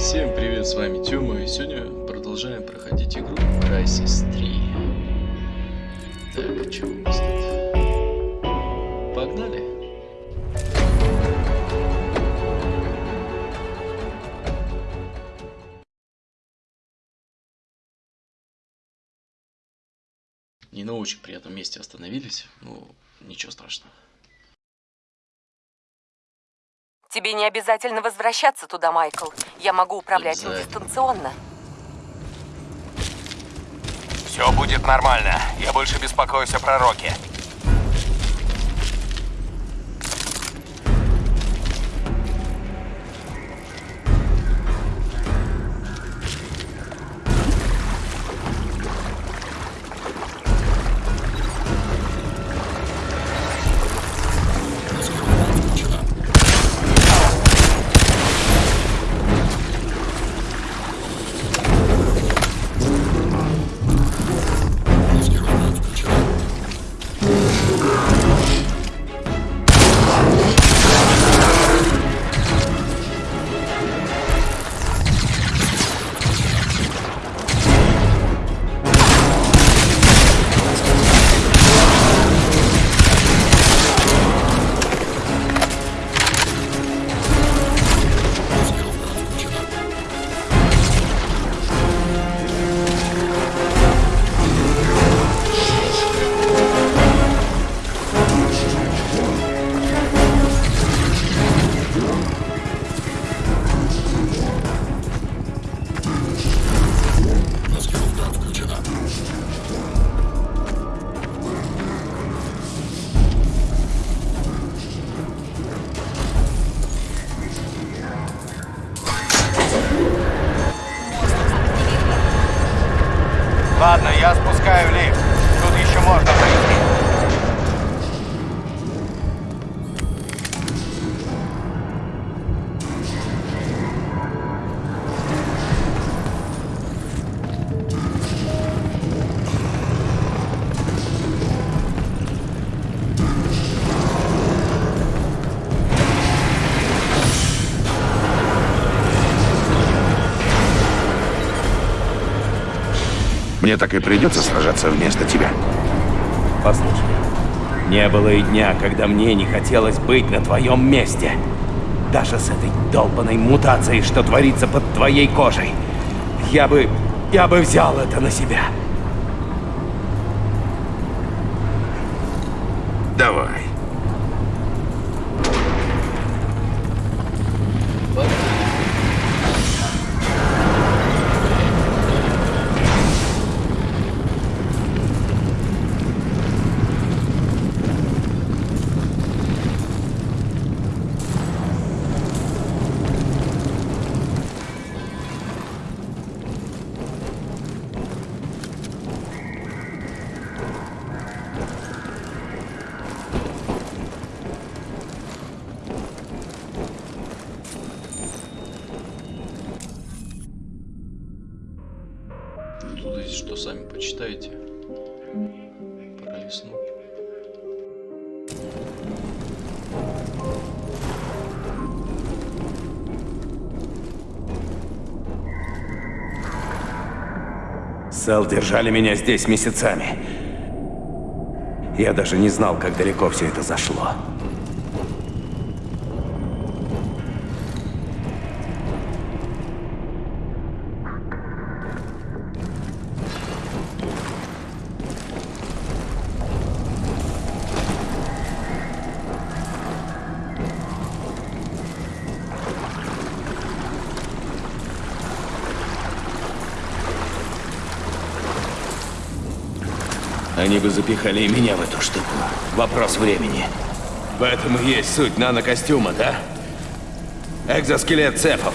Всем привет, с вами Тёма, и сегодня продолжаем проходить игру Crysis 3. Так, что у нас тут? Погнали! Не на очень приятном месте остановились, но ничего страшного. Тебе не обязательно возвращаться туда, Майкл. Я могу управлять им дистанционно. Все будет нормально. Я больше беспокоюсь о пророке. Мне так и придется сражаться вместо тебя. Послушай, не было и дня, когда мне не хотелось быть на твоем месте. Даже с этой долбанной мутацией, что творится под твоей кожей. Я бы... я бы взял это на себя. Сэл держали меня здесь месяцами. Я даже не знал, как далеко все это зашло. Они бы запихали и меня в эту штуку. Вопрос времени. В этом и есть суть нанокостюма, да? Экзоскелет цепов.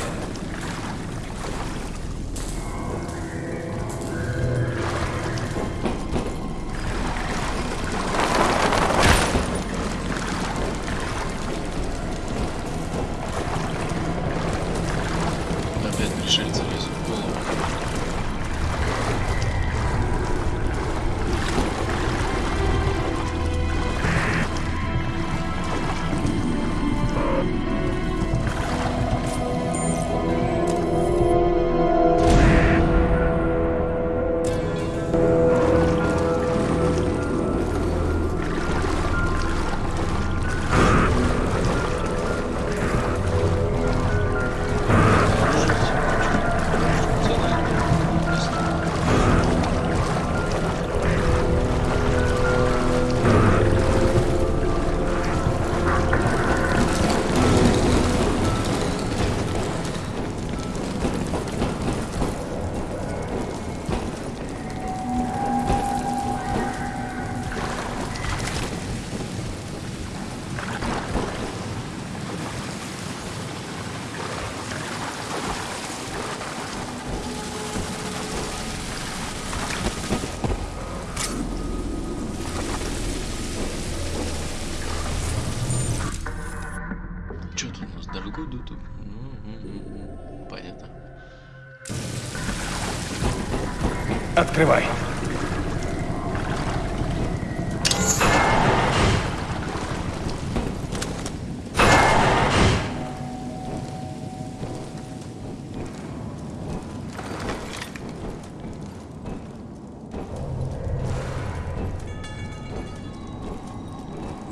Открывай.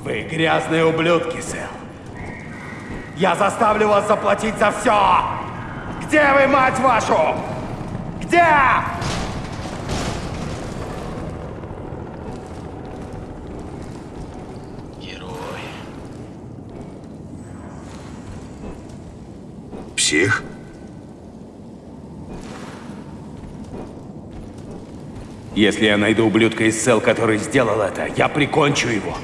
Вы грязные ублюдки, Сэл. Я заставлю вас заплатить за все! Где вы, мать вашу? Где? Псих? Если я найду ублюдка из сел, который сделал это, я прикончу его.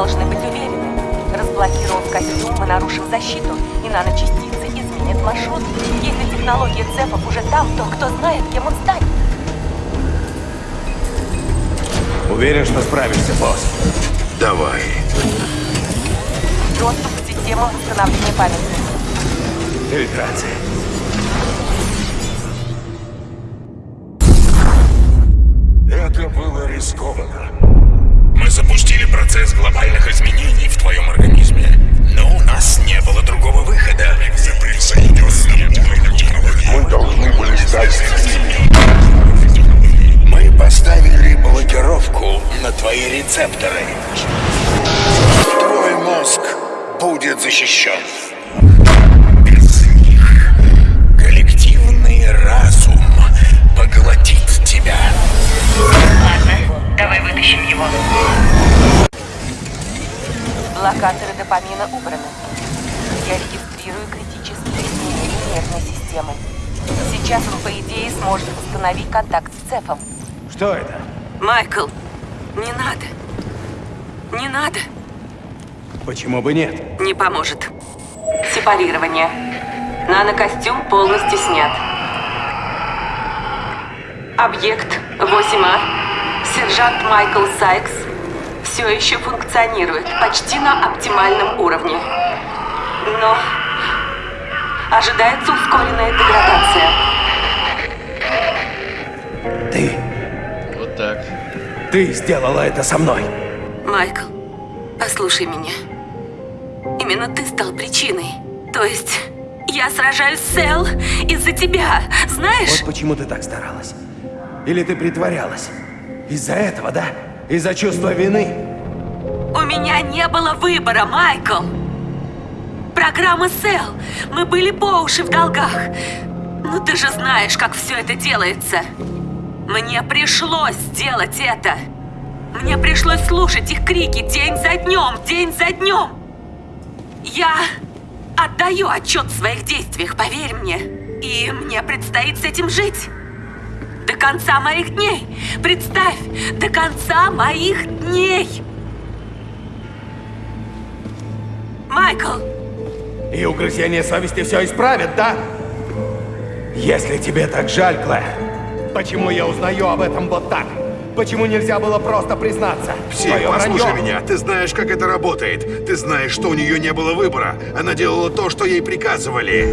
Должны быть уверены. Разблокировав костюм, мы нарушим защиту, и наночастицы изменят маршрут. Если технология цепов уже там, то кто знает, кем он станет. Уверен, что справишься, босс. Давай. Доступ к системам восстановления памяти. Фильтрация. Это было рискованно. Процесс глобальных изменений в твоем организме, но у нас не было другого выхода. Технологии. Мы должны были стать Мы поставили блокировку на твои рецепторы. Твой мозг будет защищен. Без них коллективный разум поглотит тебя. Ладно, давай вытащим его. Блокаторы допамина убраны. Я регистрирую критические изменения нервной системы. Сейчас он, по идее, сможет восстановить контакт с цепом. Что это? Майкл, не надо. Не надо. Почему бы нет? Не поможет. Сепарирование. Нанокостюм полностью снят. Объект 8А. Сержант Майкл Сайкс все еще функционирует почти на оптимальном уровне. Но ожидается ускоренная деградация. Ты, Вот так. ты сделала это со мной. Майкл, послушай меня. Именно ты стал причиной. То есть, я сражаюсь с Эл из-за тебя, знаешь? Вот почему ты так старалась. Или ты притворялась. Из-за этого, да? Из-за чувства вины. У меня не было выбора, Майкл. Программа Сэл. Мы были по уши в долгах. Ну ты же знаешь, как все это делается. Мне пришлось сделать это. Мне пришлось слушать их крики день за днем, день за днем. Я отдаю отчет в своих действиях, поверь мне. И мне предстоит с этим жить. До конца моих дней. Представь, до конца моих дней. Майкл, И угрызение совести все исправит, да? Если тебе так жаль, Клэр, почему я узнаю об этом вот так? Почему нельзя было просто признаться? Твое послушай вранье. меня. Ты знаешь, как это работает. Ты знаешь, что у нее не было выбора. Она делала то, что ей приказывали.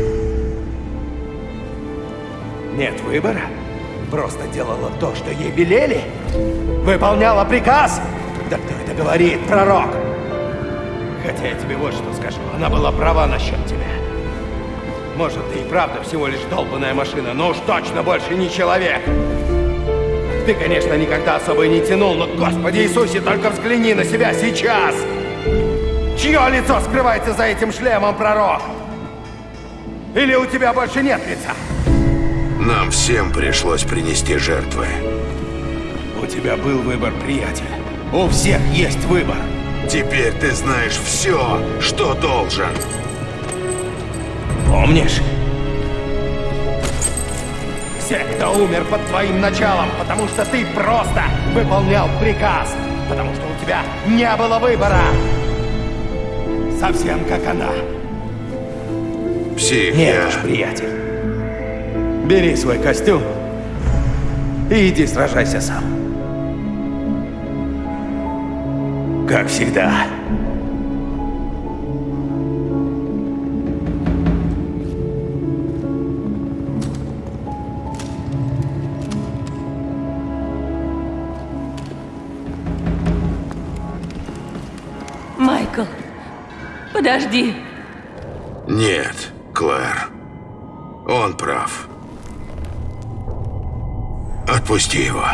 Нет выбора? Просто делала то, что ей велели? Выполняла приказ? Да кто это говорит, пророк? Хотя я тебе вот что скажу, она была права насчет тебя. Может, ты и правда всего лишь долбанная машина, но уж точно больше не человек. Ты, конечно, никогда особо и не тянул, но, Господи Иисусе, только взгляни на себя сейчас! Чье лицо скрывается за этим шлемом, пророк? Или у тебя больше нет лица? Нам всем пришлось принести жертвы. У тебя был выбор, приятель. У всех есть выбор. Теперь ты знаешь все, что должен. Помнишь? Все, кто умер под твоим началом, потому что ты просто выполнял приказ, потому что у тебя не было выбора. Совсем как она. Псих, Нет я... уж, приятель. Бери свой костюм и иди сражайся сам. Как всегда. Майкл, подожди. Нет, Клэр. Он прав. Отпусти его.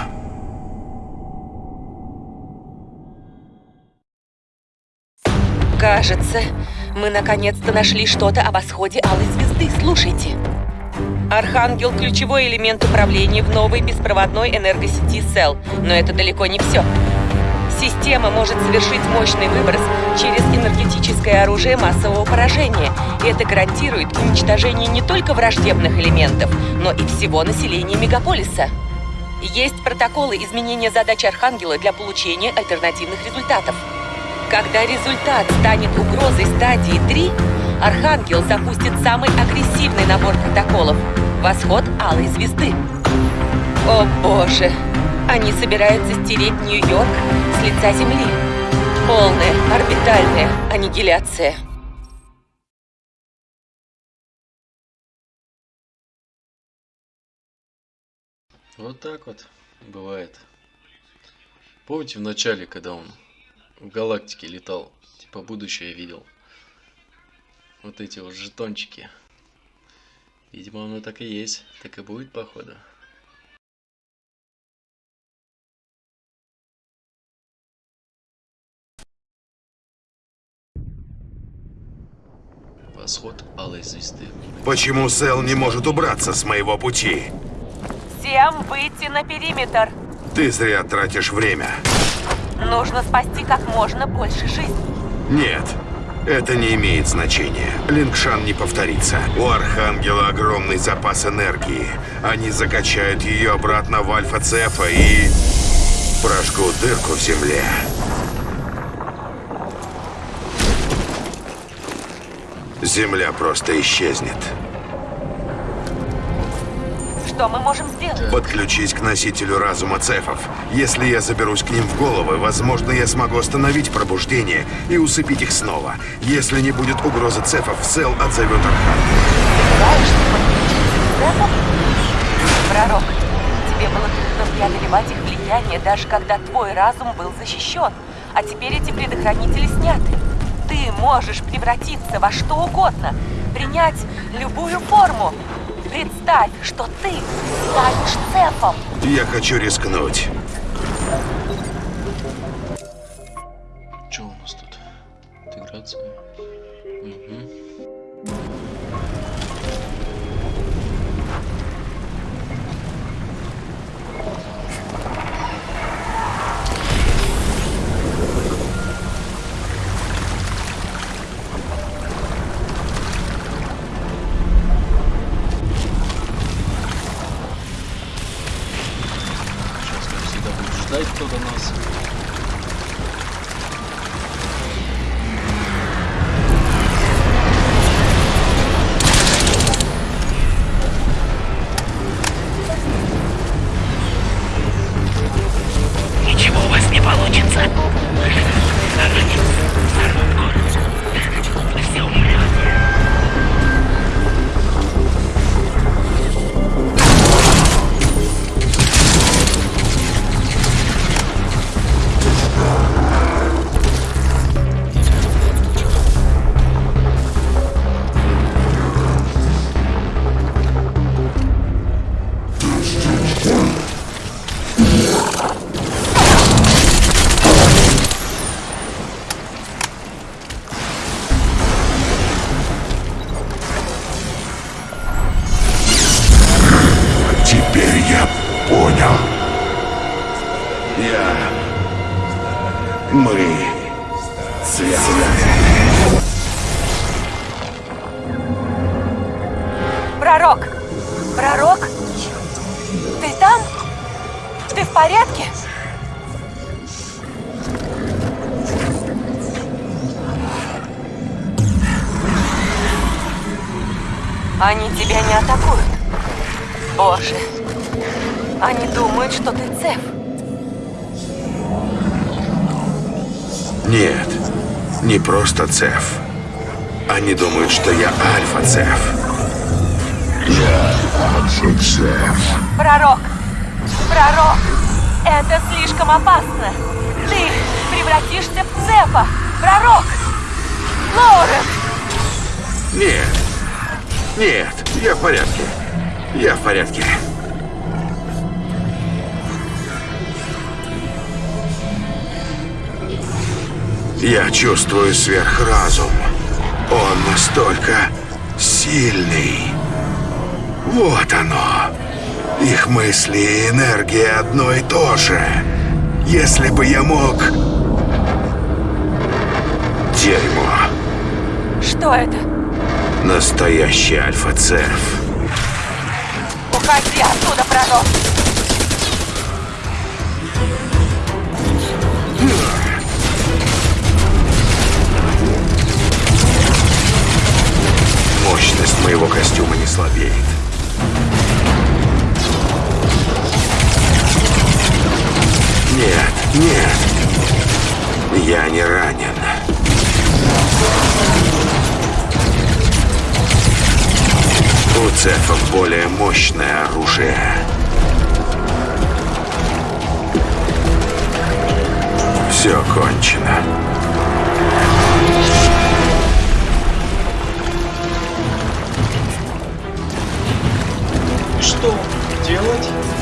Кажется, мы наконец-то нашли что-то о восходе Алой Звезды. Слушайте. Архангел – ключевой элемент управления в новой беспроводной энергосети СЭЛ. Но это далеко не все. Система может совершить мощный выброс через энергетическое оружие массового поражения. И это гарантирует уничтожение не только враждебных элементов, но и всего населения мегаполиса. Есть протоколы изменения задач Архангела для получения альтернативных результатов. Когда результат станет угрозой стадии 3, Архангел запустит самый агрессивный набор протоколов – Восход Алой Звезды. О боже! Они собираются стереть Нью-Йорк с лица Земли. Полная орбитальная аннигиляция. Вот так вот бывает. Помните в начале, когда он галактике летал, типа будущее видел? Вот эти вот жетончики. Видимо, оно так и есть. Так и будет, походу. Восход Алой Звезды. Почему Сэл не может убраться с моего пути? Всем выйти на периметр. Ты зря тратишь время. Нужно спасти как можно больше жизней. Нет, это не имеет значения. Лингшан не повторится. У Архангела огромный запас энергии. Они закачают ее обратно в Альфа-Цефа и... прожгут дырку в земле. Земля просто исчезнет. Что мы можем сделать? Подключись к носителю разума цефов. Если я заберусь к ним в головы, возможно, я смогу остановить пробуждение и усыпить их снова. Если не будет угрозы цефов, Сел отзовет Архангела. Пророк, тебе было трудно преодолевать их влияние, даже когда твой разум был защищен. А теперь эти предохранители сняты. Ты можешь превратиться во что угодно, принять любую форму. Представь, что ты станешь цефом. Я хочу рискнуть. Что у нас тут? Интеграция. Цеф. Они думают, что я Альфа-Цеф. Я Альфа-Цеф. Пророк! Пророк! Это слишком опасно! Ты превратишься в Цефа! Пророк! Лоурен! Нет. Нет, я в порядке. Я в порядке. Я чувствую сверхразум. Он настолько сильный. Вот оно. Их мысли и энергия одно и то же. Если бы я мог... Дерьмо. Что это? Настоящий альфа-цеф. Уходи оттуда, пророк! Моего костюма не слабеет. Нет, нет. Я не ранен. У цефов более мощное оружие. Все кончено. Что делать?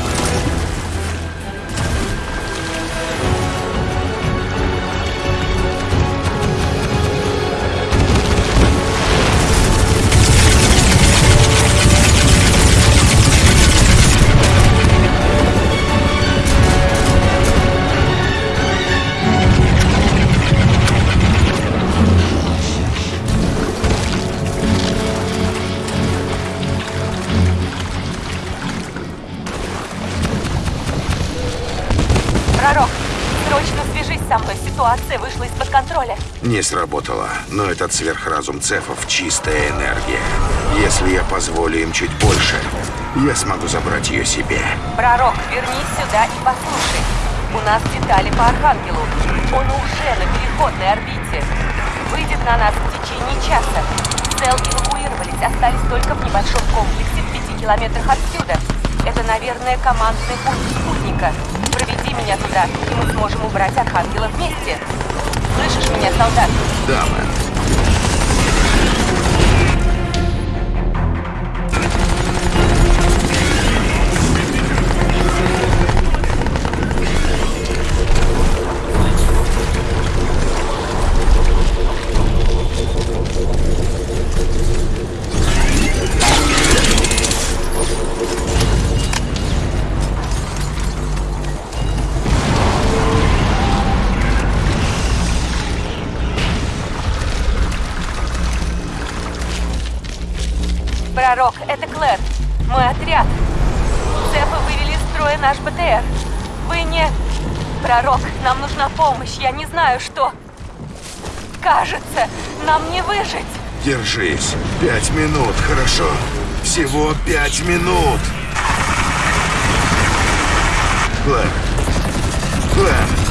Контроля. Не сработало, но этот сверхразум цефов чистая энергия. Если я позволю им чуть больше, я смогу забрать ее себе. Пророк, вернись сюда и послушай. У нас детали по Архангелу. Он уже на переходной орбите. Выйдет на нас в течение часа. Цел эвакуировались, остались только в небольшом комплексе в пяти километрах отсюда. Это, наверное, командный пункт спутника. Проведи меня туда, и мы сможем убрать Архангела вместе. Слышишь меня, солдат? Да, мэн. Знаю, что... Кажется, нам не выжить. Держись. Пять минут, хорошо? Всего пять минут. Клэр. Клэр.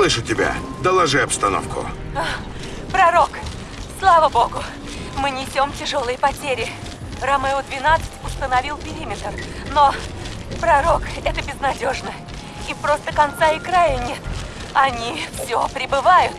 Слышу тебя. Доложи обстановку. пророк, слава богу, мы несем тяжелые потери. Ромео-12 установил периметр, но, пророк, это безнадежно. И просто конца и края нет. Они все прибывают.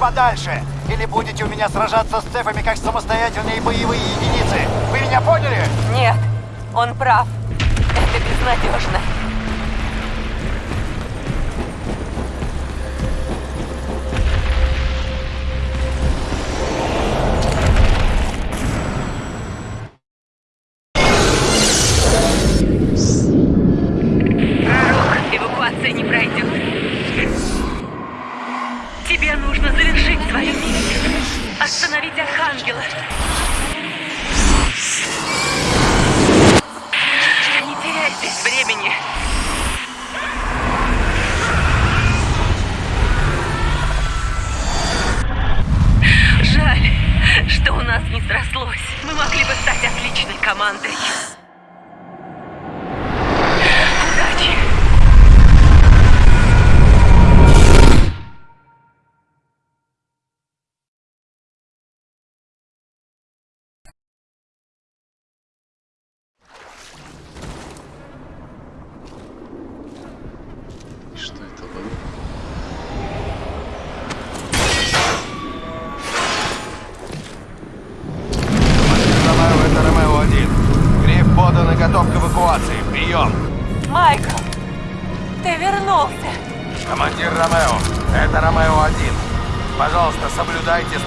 Подальше, или будете у меня сражаться с цефами как самостоятельные боевые единицы. Вы меня поняли? Нет, он прав. Это безнадежно. Нас не срослось. Мы могли бы стать отличной командой.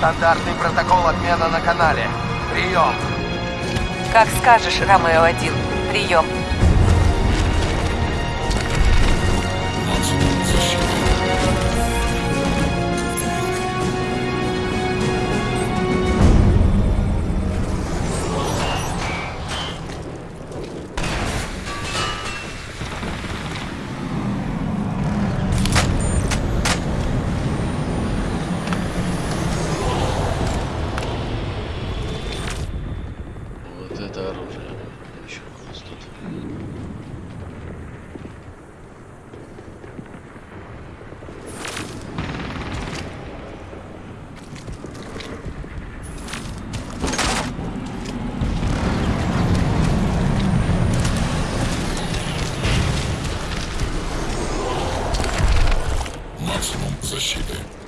Стандартный протокол обмена на канале. Прием! Как скажешь, Ромео-1. Прием. Защиты. Ромео-1,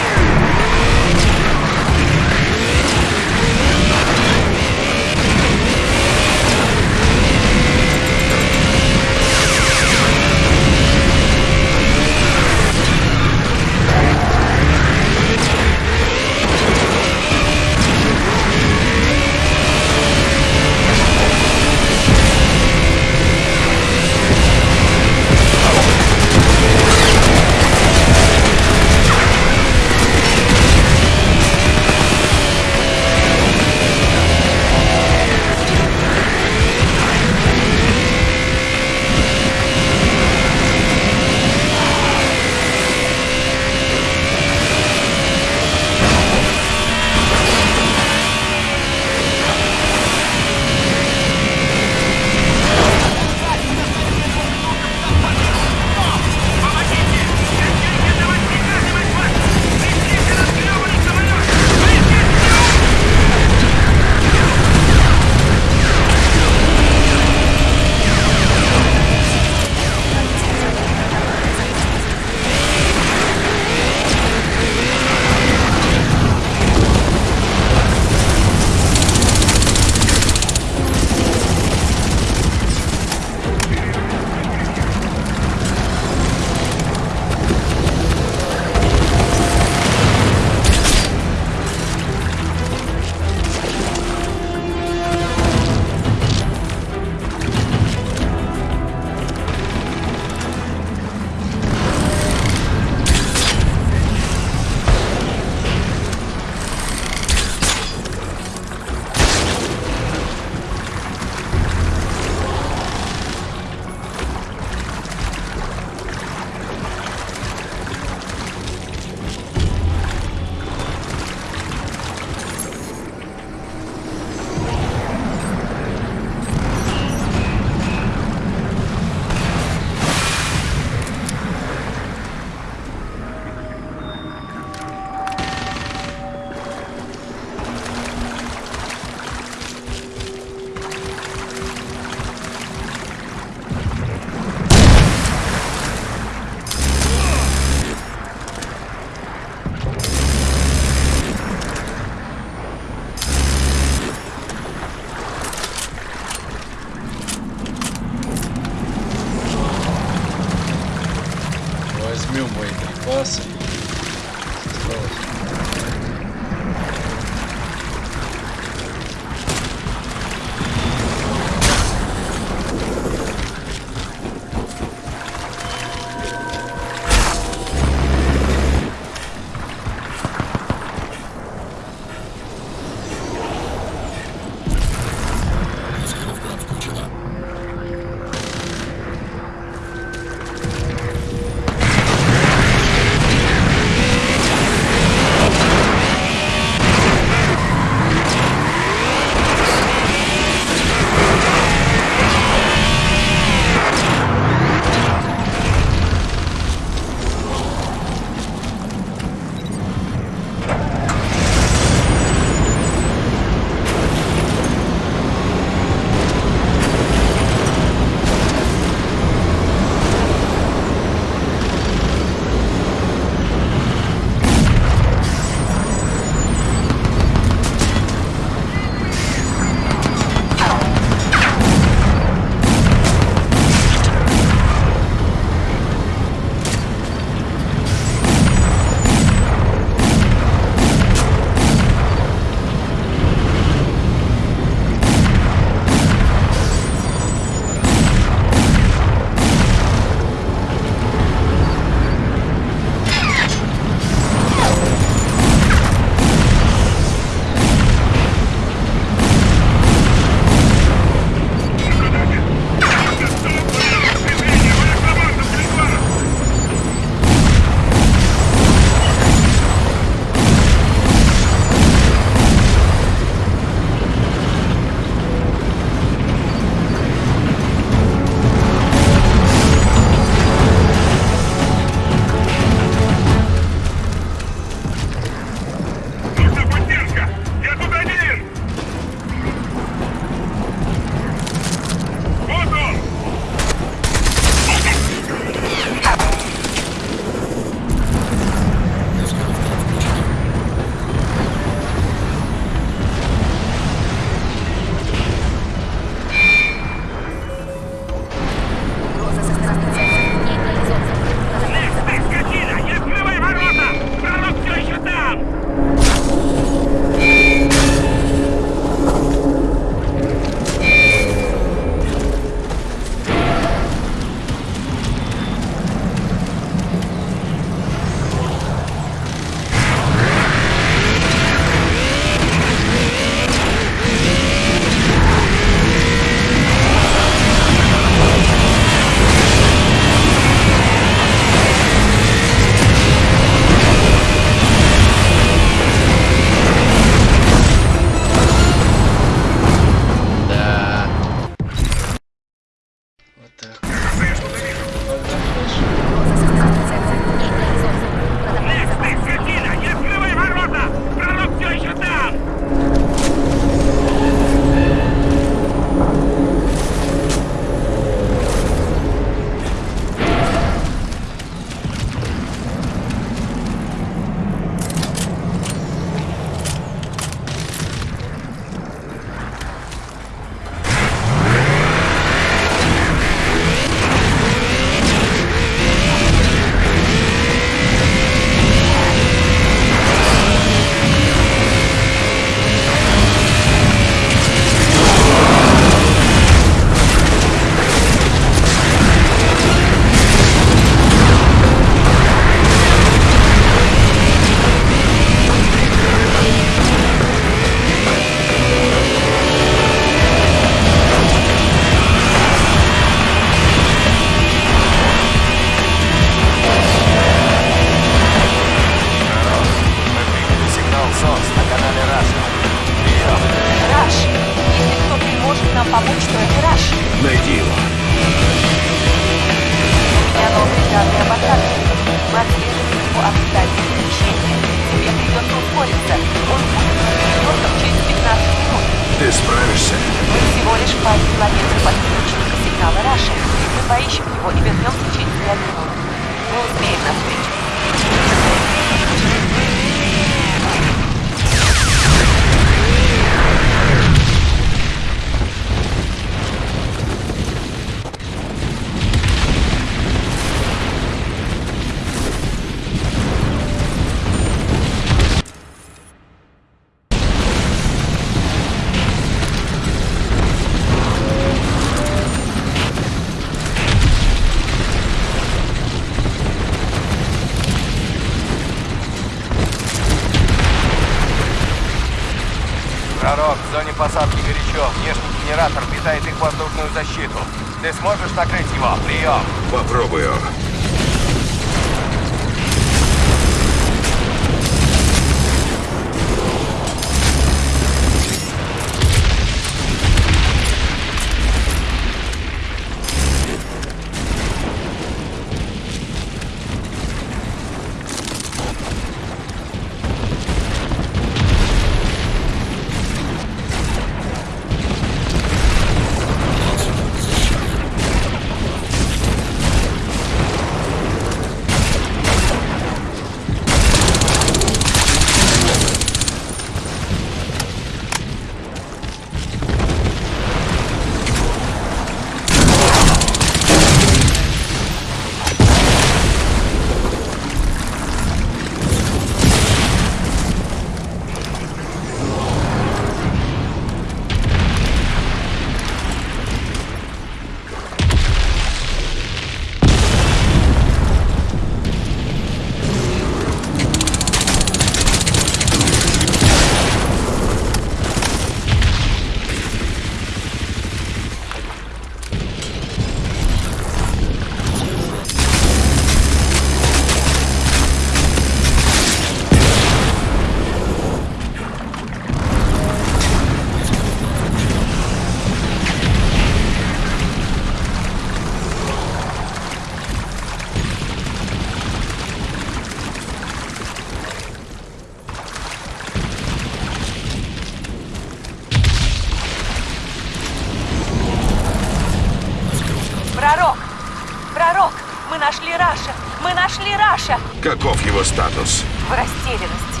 Раша! Мы нашли Раша! Каков его статус? В растерянности.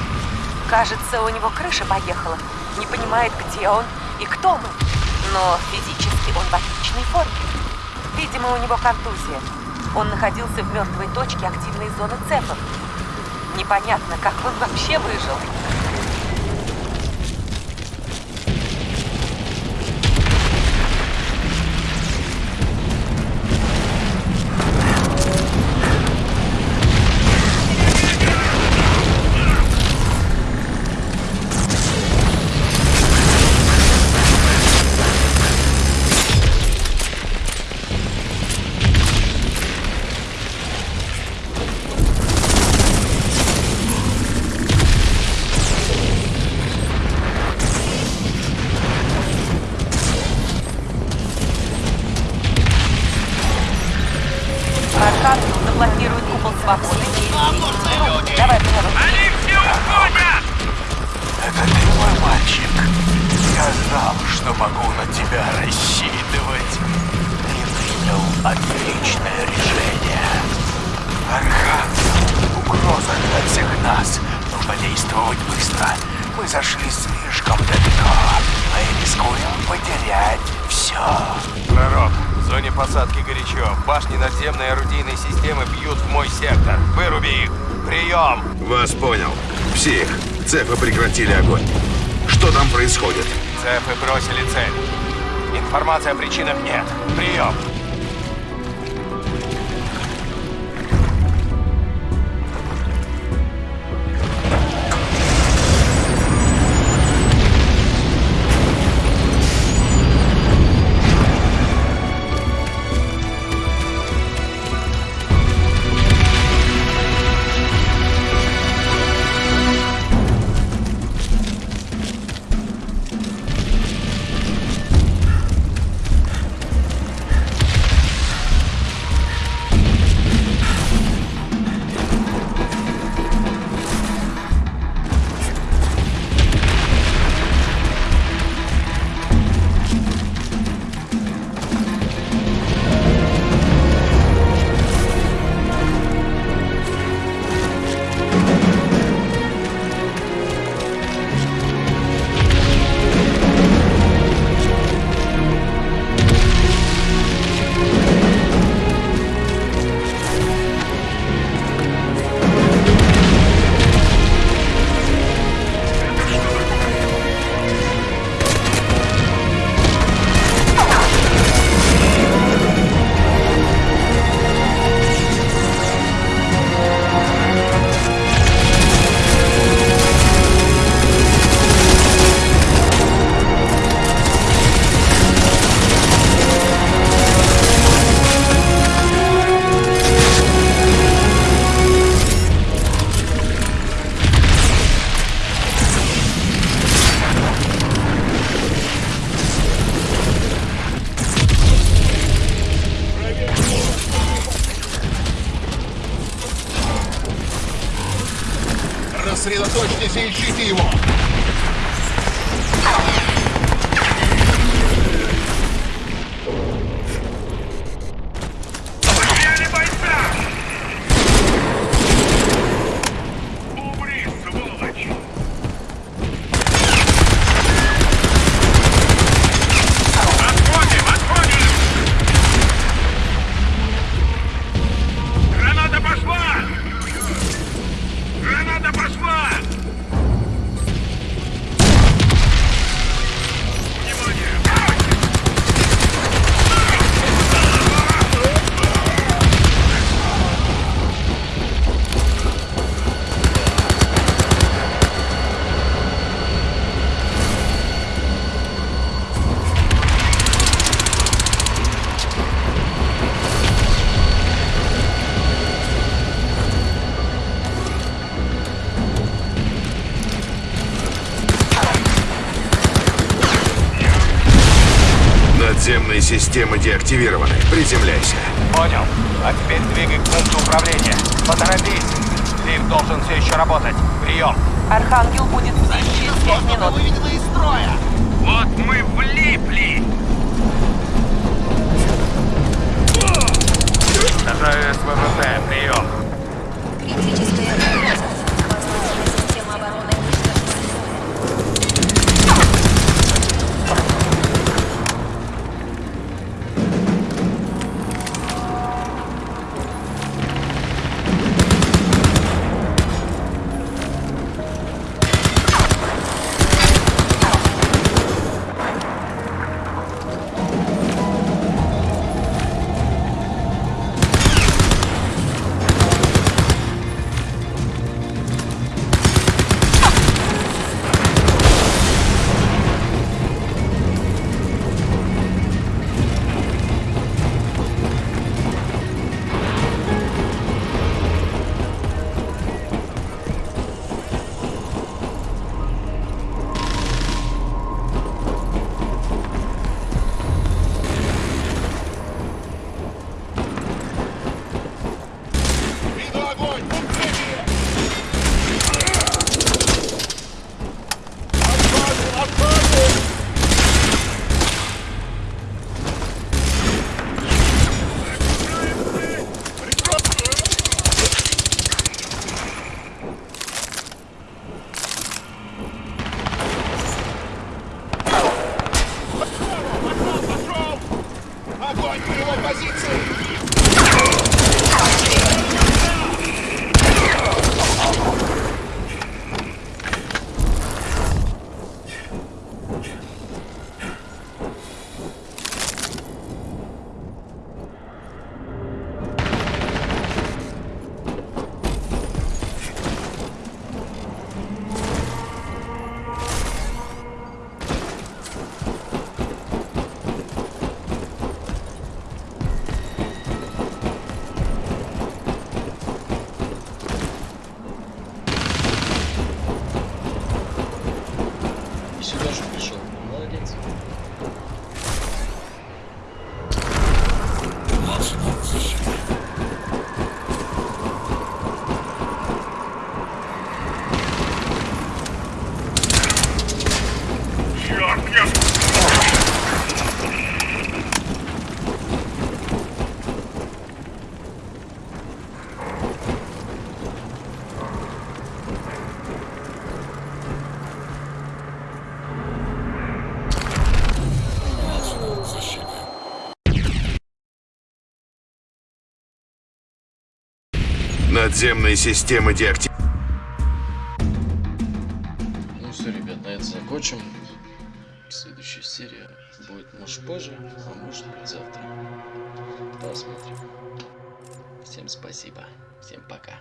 Кажется, у него крыша поехала. Не понимает, где он и кто мы. Но физически он в отличной форме. Видимо, у него контузия. Он находился в мертвой точке активной зоны цепов. Непонятно, как он вообще выжил. Цепы бросили цель. Информации о причинах нет. Прием. Системы деактивированы. Приземляйся. Понял. А теперь двигай к пункту управления. Поторопись. Лифт должен все еще работать. Прием. Архангел будет здесь через пять минут. Вот мы влипли! Надземные системы деактивированы. Ну все, ребят, на этом закончим. Следующая серия будет, может, позже, а может быть завтра. Посмотрим. Всем спасибо. Всем пока.